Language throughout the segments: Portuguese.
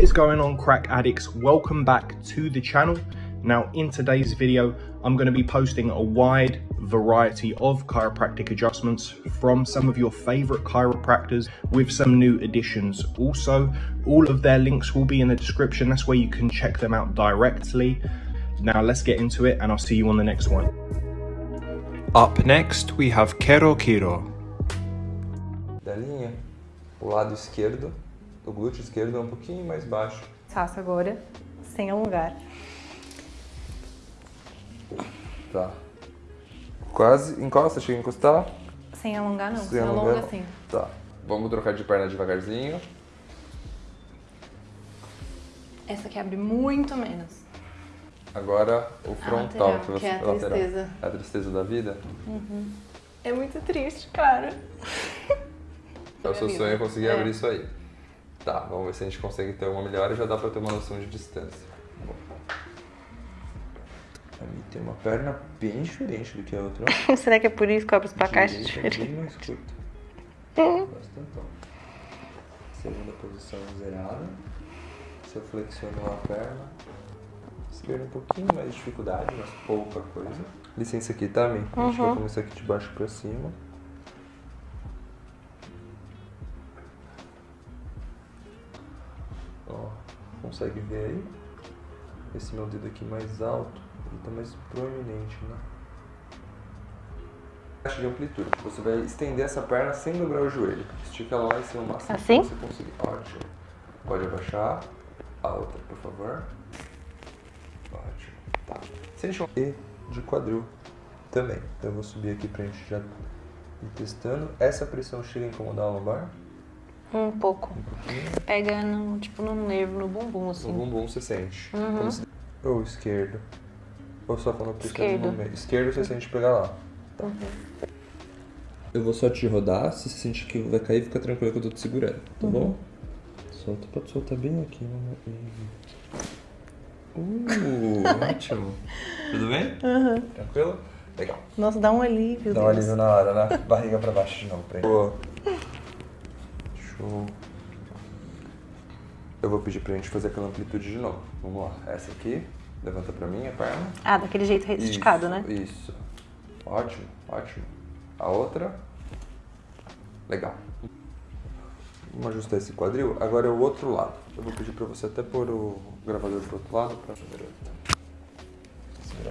What is going on crack addicts? Welcome back to the channel. Now in today's video, I'm going to be posting a wide variety of chiropractic adjustments from some of your favorite chiropractors with some new additions. Also, all of their links will be in the description. That's where you can check them out directly. Now let's get into it and I'll see you on the next one. Up next, we have Kero Kiro. da linha, o lado esquerdo, o glúteo esquerdo é um pouquinho mais baixo. Faço agora, sem alongar. Tá. Quase, encosta, chega a encostar. Sem alongar não, Sem alongar, alonga assim. Tá. Vamos trocar de perna devagarzinho. Essa aqui abre muito menos. Agora o frontal, lateral, que é a lateral. tristeza. É a tristeza da vida. É muito triste, cara. É o seu vida. sonho é conseguir É. abrir isso aí. Tá, vamos ver se a gente consegue ter uma melhora e já dá pra ter uma noção de distância. Bom. A mim tem uma perna bem diferente do que a outra. Será que é por isso que eu abro os placares Direita é diferentes? bem mais curto. Bastante. Segunda posição zerada. Se eu flexiono a perna. Esquerda um pouquinho mais de dificuldade, mas pouca coisa. Licença aqui, tá, Mi? A gente vai começar aqui de baixo pra cima. Consegue ver aí? Esse meu dedo aqui mais alto, ele tá mais proeminente, né? de amplitude. Você vai estender essa perna sem dobrar o joelho. Estica ela lá em cima o máximo Assim? que você conseguir. Ótimo. Pode abaixar. A outra, por favor. Ótimo. Tá. Sente um E de quadril também. Então eu vou subir aqui pra gente já ir testando. Essa pressão chega a incomodar a lombar? Um pouco. Pega no, tipo, no nervo, no bumbum, assim. No bumbum você sente. Uhum. Se- Ou esquerdo. Ou só quando pressiona Esquerdo. no meio. Esquerdo você sente pegar lá. Tá. Eu vou só te rodar. Se você sentir que vai cair, fica tranquilo que eu tô te segurando. Tá bom? Solta, pode soltar bem aqui. né? Uh, ótimo. Tudo bem? Tranquilo? Legal. Nossa, dá um alívio. Dá um Deus. alívio na hora, né? Barriga pra baixo de novo, pra Boa. Show. Eu vou pedir pra gente fazer aquela amplitude de novo. Vamos lá. Essa aqui. Levanta pra mim a perna. Ah, daquele jeito esticado, né? Isso. Ótimo, ótimo. A outra. Legal. Vamos ajustar esse quadril. Agora é o outro lado. Eu vou pedir pra você até pôr o gravador pro outro lado pra Segurar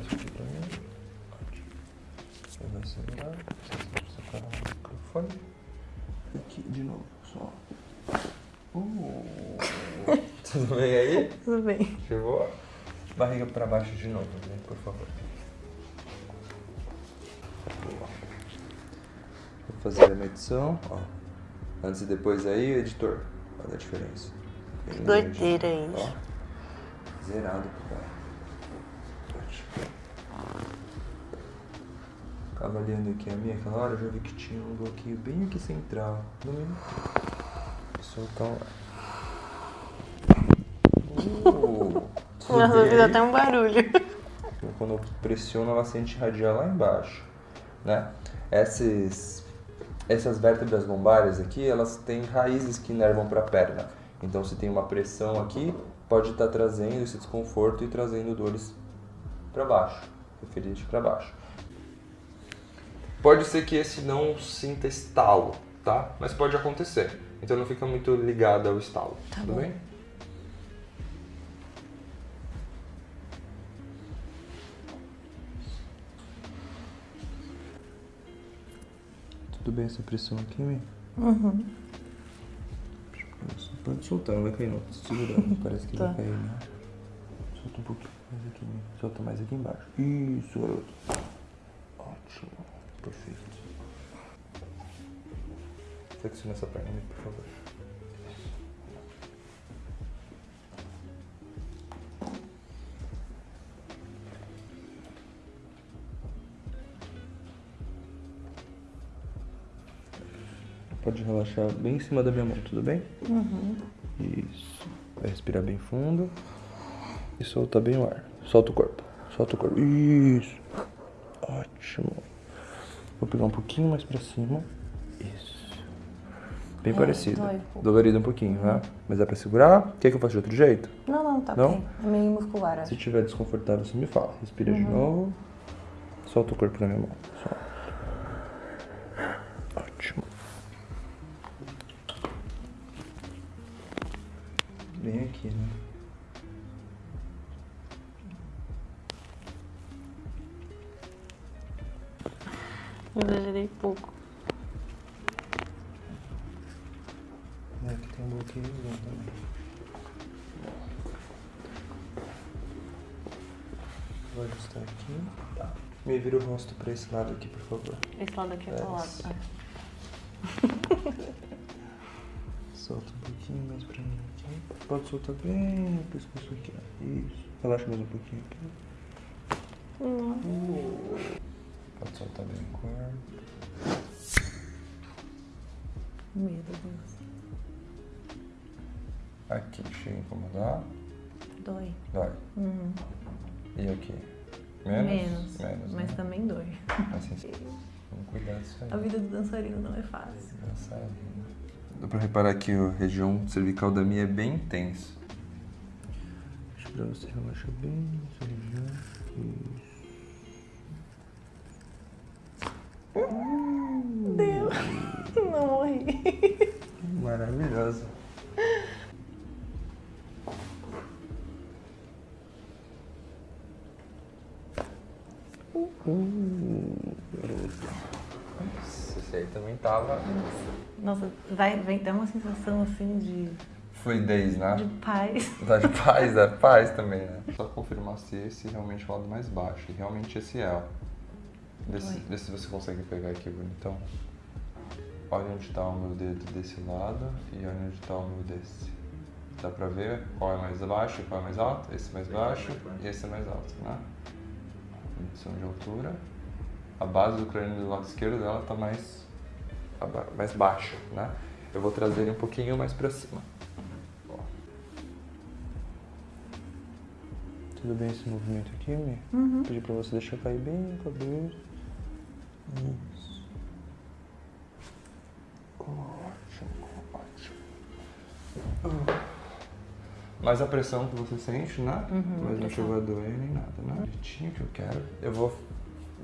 isso aqui pra mim. Ótimo. Você vai segurar. Você separar o microfone. Aqui de novo. Só. Uh. Tudo bem aí? Tudo bem. Chegou? Barriga pra baixo de novo, né? por favor. Vou fazer a medição, ó. Antes e depois aí, editor. Olha a diferença. Doideira isso. Ó. Zerado pro cara. Ótimo. Avaliando aqui a minha aquela hora, eu já vi que tinha um bloqueio bem aqui central. No. Vou soltar um. Uh, Nossa, aí? até um barulho. Então, Quando eu pressiono, ela sente irradiar lá embaixo, né? Essas, essas vértebras lombares aqui, elas têm raízes que inervam para a perna. Então, se tem uma pressão aqui, pode estar trazendo esse desconforto e trazendo dores para baixo, referente para baixo. Pode ser que esse não sinta estalo, tá? Mas pode acontecer. Então não fica muito ligado ao estalo. Tá tudo bom. bem? Tudo bem essa pressão aqui, Mi? Uhum. Isso, Pode soltar, não vai cair não. Tô segurando, parece que Tá. vai cair, né? Solta um pouquinho mais aqui, Mi. Solta mais aqui embaixo. Isso, garoto. Perfeito. Flexiona essa perna, por favor. Pode relaxar bem em cima da minha mão, tudo bem? Isso. Vai respirar bem fundo. E solta bem o ar. Solta o corpo. Solta o corpo. Isso. Ótimo. Vou pegar um pouquinho mais pra cima. Isso. Bem É, parecida. dói um. Dolorido um pouquinho, né? Mas dá pra segurar? Quer que eu faça de outro jeito? Não, não, tá Não? bem. É meio muscular, Se acho. tiver desconfortável, você me fala. Respira de novo. Solta o corpo na minha mão. Solta. Ótimo. Bem aqui, né? Exagerei pouco. É, aqui tem um bloqueio também. Vou ajustar aqui. Tá. Me vira o rosto pra esse lado aqui, por favor. Esse lado aqui é É, colado. esse. Ah. Solta um pouquinho mais pra mim aqui. Pode soltar bem o pescoço aqui. Isso. Relaxa mais um pouquinho aqui. Pode soltar bem o corpo. Meu Deus. Aqui, chega a incomodar. Dói. Dói. Uhum. E aqui? Menos? Menos. Menos, mas né? também dói. Assim, vamos cuidar disso aí. A vida do dançarino não é fácil. Dançarina. Dá pra reparar que a região cervical da minha é bem intensa. Deixa pra você relaxar bem essa região. Isso. Não morri. Maravilhoso. Nossa, esse aí também tava. Nossa, vai, vem ter uma sensação assim de, Fluidez, né? de paz. Dá de paz, dá paz também, né? Só confirmar se esse realmente é o lado mais baixo. E realmente esse é, ó. Vê se, Oi. vê se você consegue pegar aqui, bonitão. Olha onde tá o meu dedo desse lado e olha onde tá o meu desse. Dá pra ver qual é mais baixo e qual é mais alto? Esse é mais baixo e esse é mais alto, né? Medição de altura. A base do crânio do lado esquerdo dela tá mais, mais baixa, né? Eu vou trazer ele um pouquinho mais pra cima. Ó. Tudo bem esse movimento aqui, Mi? Uhum. Pedir pra você deixar cair bem a cabeça. Isso. Ah. Mais a pressão que você sente, né? Uhum, Mas não chegou a doer nem nada, né? Jeitinho que eu quero. Eu vou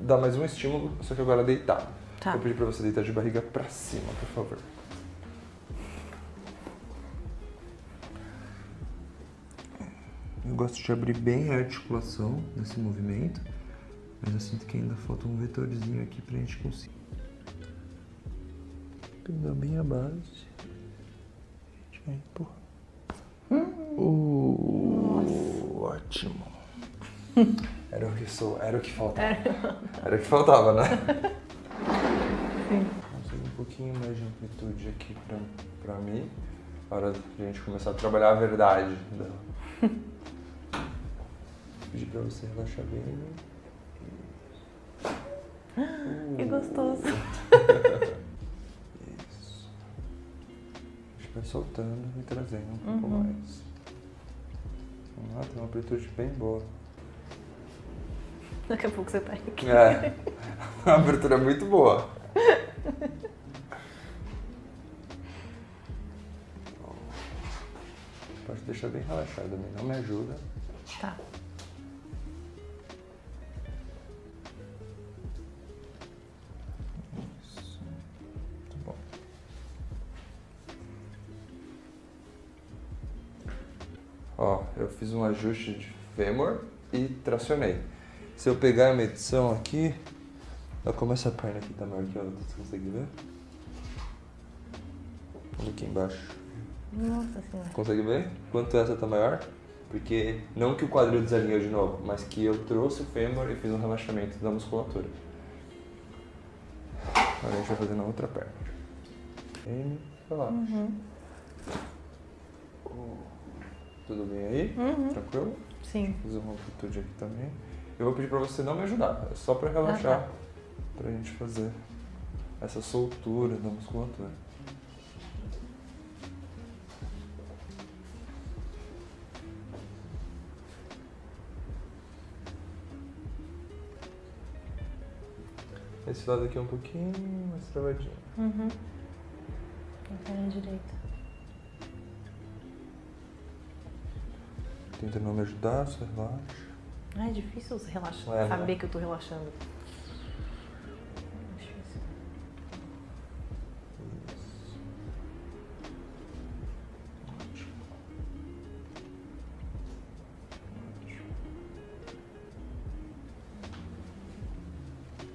dar mais um estímulo, só que agora deitado. Tá. Vou pedir pra você deitar de barriga pra cima, por favor. Eu gosto de abrir bem a articulação nesse movimento, mas eu sinto que ainda falta um vetorzinho aqui pra gente conseguir. Pegar bem a base. Empurrar. Uh, ótimo. Era o que sou, era o que faltava. Era o que faltava, né? Sim. Um pouquinho mais de amplitude aqui pra, pra mim. Hora de a gente começar a trabalhar a verdade dela. Pedir pra você relaxar bem. Que gostoso. soltando e trazendo um pouco Uhum. mais. Vamos lá, tem uma amplitude bem boa. Daqui a pouco você tá aqui. É. A abertura é muito boa. Pode deixar bem relaxado também, não me ajuda. Tá. Fiz um ajuste de fêmur e tracionei. Se eu pegar a medição aqui, olha como essa perna aqui tá maior que a outra, você consegue ver? Olha aqui embaixo. Nossa senhora. Consegue ver? Quanto essa tá maior? Porque não que o quadril desalinhou de novo, mas que eu trouxe o fêmur e fiz um relaxamento da musculatura. Agora a gente vai fazer na outra perna. M, relaxa. Uhum. Tudo bem aí? Uhum. Tranquilo? Sim. Fazer uma amplitude aqui também. Eu vou pedir pra você não me ajudar, é só pra relaxar. Ah, tá. Pra gente fazer essa soltura da musculatura. Esse lado aqui é um pouquinho mais travadinho. Uhum. A perna direita. Tenta não me ajudar, só relaxa. Ah, é difícil relaxar, É, né? saber que eu tô relaxando. Difícil.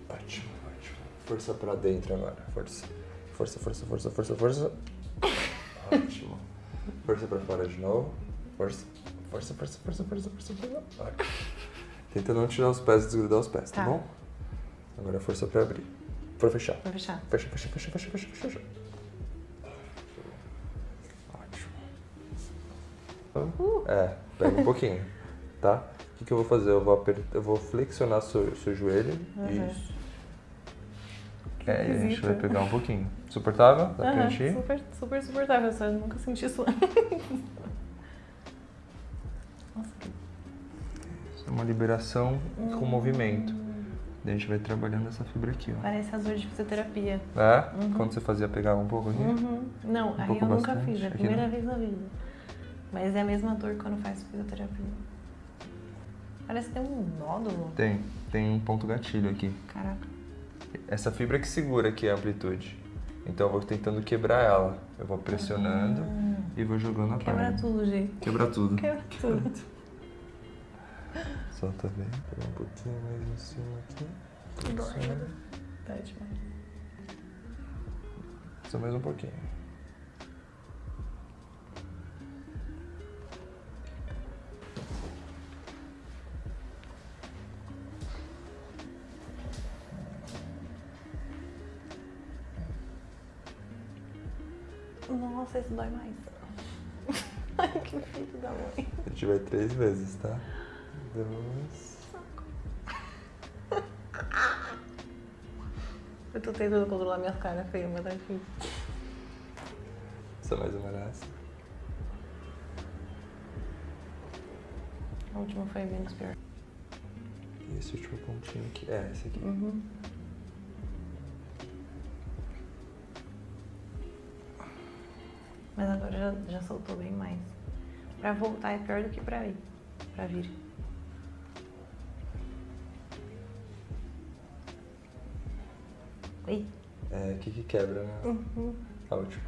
Ótimo, ótimo. Força pra dentro agora. Força. Força, força, força, força, força. Ótimo. Força pra fora de novo. Força. Força, força, força, força, força, força. Tenta não tirar os pés e desgrudar os pés, tá, Tá. bom? Agora força pra abrir. Pra fechar. Vou fechar. Fecha, fecha, fecha, fecha, fecha, fecha. fecha. Ótimo. É, pega um pouquinho, tá? O que, que eu vou fazer? Eu vou, eu vou flexionar seu, seu joelho. Uhum. Isso. É, e a gente vai pegar um pouquinho. Suportável? Dá pra gente ir? super, super suportável, só eu nunca senti isso antes. É uma liberação com movimento. Daí a gente vai trabalhando essa fibra aqui, ó. parece as de fisioterapia. É? Quando você fazia, pegava um pouco aqui? Uhum. Não, aí pouco eu nunca bastante, fiz, é a aqui primeira não. vez na vida. Mas é a mesma dor quando faz fisioterapia. Parece que tem um nódulo. Tem. Tem um ponto gatilho aqui. Caraca. Essa fibra que segura aqui a amplitude. Então eu vou tentando quebrar ela. Eu vou pressionando e vou jogando a Quebra perna. tudo, gente. Quebra tudo. Quebra tudo. Solta bem. Pega um pouquinho mais em cima aqui. Dói. Tá demais. Só mais um pouquinho. Nossa, esse dói mais. Que filho da mãe. A gente vai três vezes, tá? Duas. Eu tô tentando controlar minhas caras feias, mas tá difícil. Só mais uma nessa. A última foi menos pior. E esse último pontinho aqui. É, esse aqui. Uhum. Mas agora já, já soltou bem mais. Pra voltar é pior do que pra ir. Pra vir. Oi. É, aqui que quebra, né? Uhum. A última.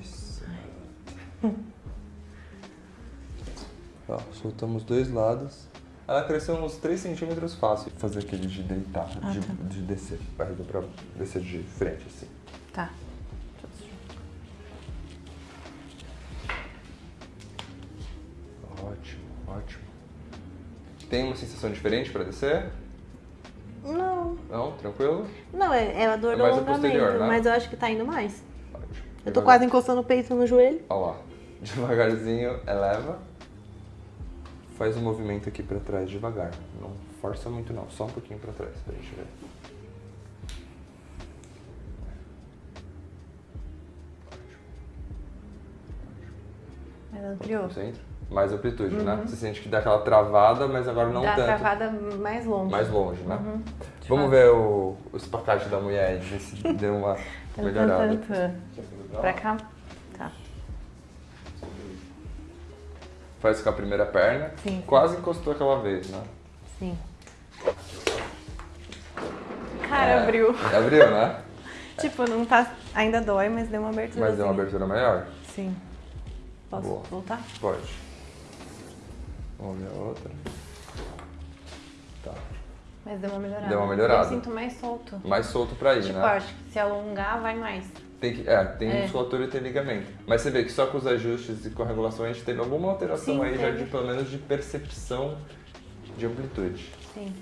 Isso. Ó, soltamos dois lados. Ela cresceu uns 3 centímetros fácil. Fazer aquele de deitar, Ah, de, tá. de descer. Barriga pra descer de frente, assim. Tá. Ótimo, ótimo. Tem uma sensação diferente pra descer? Não. Não? Tranquilo? Não, é, é a dor É do mais a alongamento, posterior, né? mas eu acho que tá indo mais. Ótimo. Eu tô Devagar- quase encostando o peito no joelho. Ó lá. Devagarzinho, eleva. Faz um movimento aqui pra trás devagar. Não força muito não, só um pouquinho pra trás pra gente ver. Mas ampliou. Centro. Mais amplitude, né? Você sente que dá aquela travada, mas agora não Uhum. Dá tanto. travada mais longe. Mais longe, né? Uhum. Vamos ver o, o espacate da mulher, ver se deu uma Tan, melhorada. Pra cá? Faz com a primeira perna. Sim. Quase encostou aquela vez, né? Sim. Cara, É, abriu. Abriu, né? Tipo, não tá. Ainda dói, mas deu uma abertura. Mas deu uma abertura maior? Sim. Posso Boa. voltar? Pode. Vamos ver a outra. Tá. Mas deu uma melhorada. Deu uma melhorada. Eu sinto mais solto. Mais solto pra ir, Tipo, né? acho que se alongar, vai mais. Tem que, é, tem É. musculatura e tem ligamento. Mas você vê que só com os ajustes e com a regulação a gente teve alguma alteração Sim, aí já teve. de pelo menos de percepção de amplitude. Sim.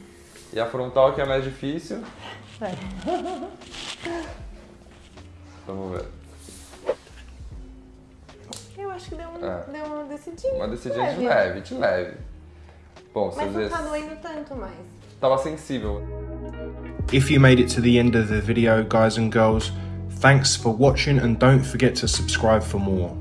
E a frontal que é mais difícil, Vai. vamos ver. Eu acho que deu, um, É. deu uma decidinha. Uma decidinha de Leve. de leve. Bom, você Mas não vezes tá doendo tanto mais. tava sensível. If you made it to the end of the video, guys and girls, thanks for watching and don't forget to subscribe for more.